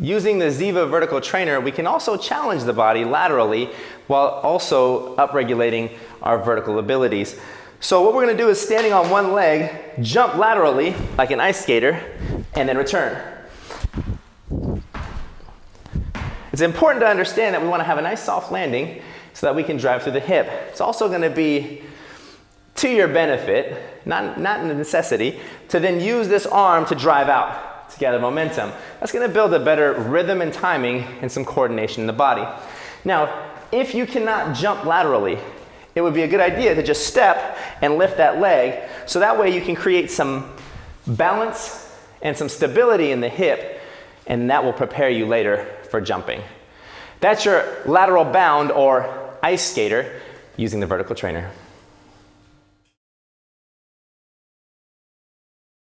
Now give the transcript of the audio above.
Using the Ziva vertical trainer, we can also challenge the body laterally while also upregulating our vertical abilities. So what we're gonna do is standing on one leg, jump laterally like an ice skater, and then return. It's important to understand that we wanna have a nice soft landing so that we can drive through the hip. It's also gonna be to your benefit, not, not a necessity, to then use this arm to drive out to gather momentum. That's gonna build a better rhythm and timing and some coordination in the body. Now, if you cannot jump laterally, it would be a good idea to just step and lift that leg so that way you can create some balance and some stability in the hip and that will prepare you later for jumping. That's your lateral bound or ice skater using the vertical trainer.